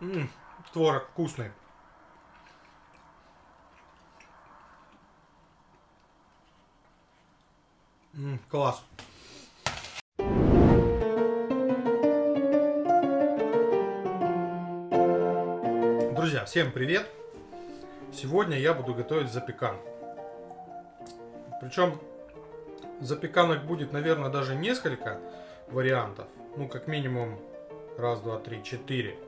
М, творог вкусный. М, класс. Друзья, всем привет! Сегодня я буду готовить запеканку. Причем запеканок будет, наверное, даже несколько вариантов. Ну, как минимум, раз, два, три, четыре.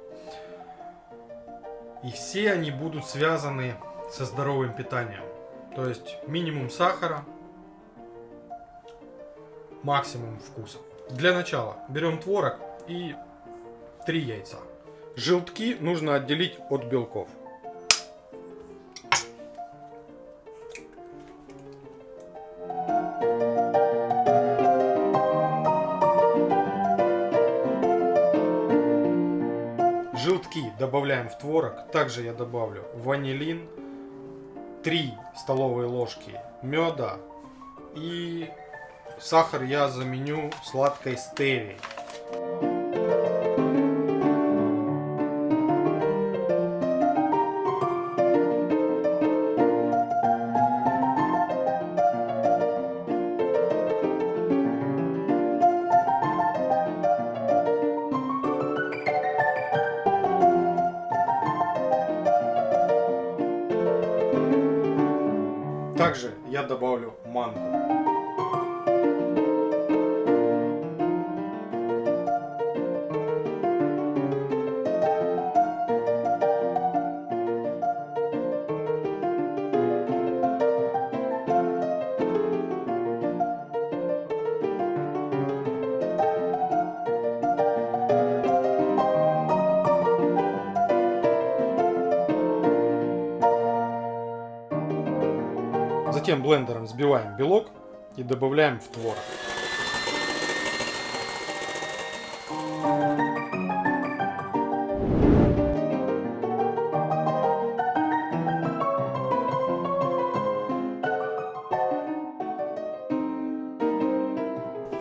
И все они будут связаны со здоровым питанием. То есть минимум сахара, максимум вкуса. Для начала берем творог и три яйца. Желтки нужно отделить от белков. Желтки добавляем в творог. Также я добавлю ванилин, 3 столовые ложки меда и сахар я заменю сладкой стевией. Также я добавлю манку. Затем блендером взбиваем белок и добавляем в творог.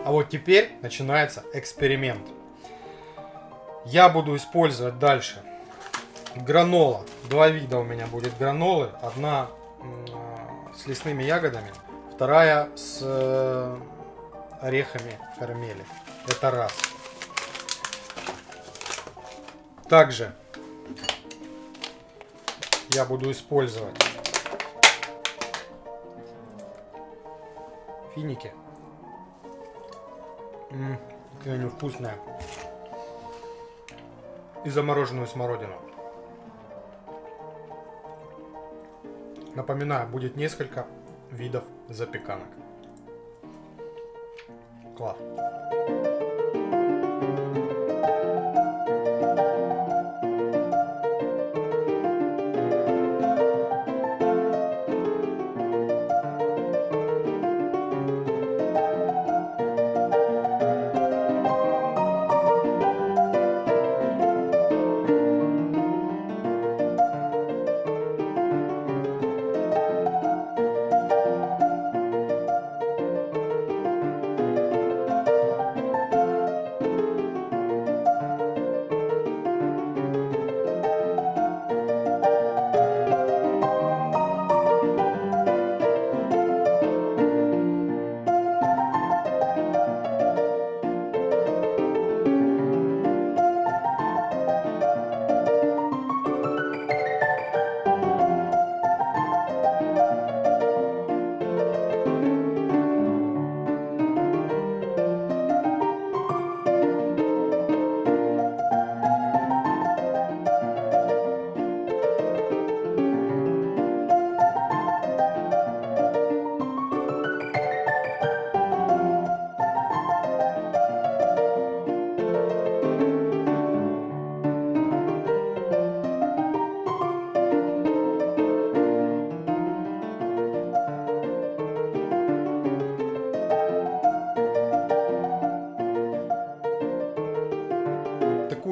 А вот теперь начинается эксперимент. Я буду использовать дальше гранола. Два вида у меня будет гранолы. Одна с лесными ягодами, вторая с э, орехами карамели. Это раз. Также я буду использовать финики. Ммм, какие они вкусные. И замороженную смородину. Напоминаю, будет несколько видов запеканок. Класс.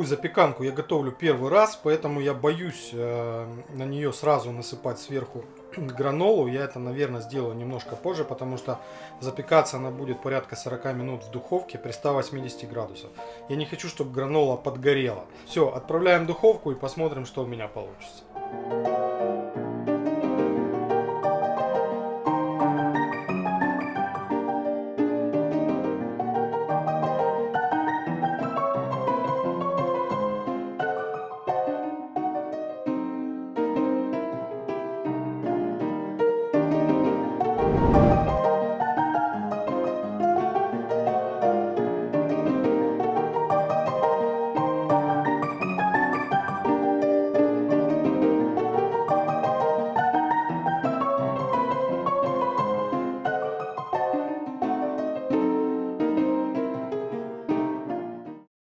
Такую запеканку я готовлю первый раз, поэтому я боюсь э, на нее сразу насыпать сверху гранолу. Я это, наверное, сделаю немножко позже, потому что запекаться она будет порядка 40 минут в духовке при 180 градусах. Я не хочу, чтобы гранола подгорела. Все, отправляем в духовку и посмотрим, что у меня получится.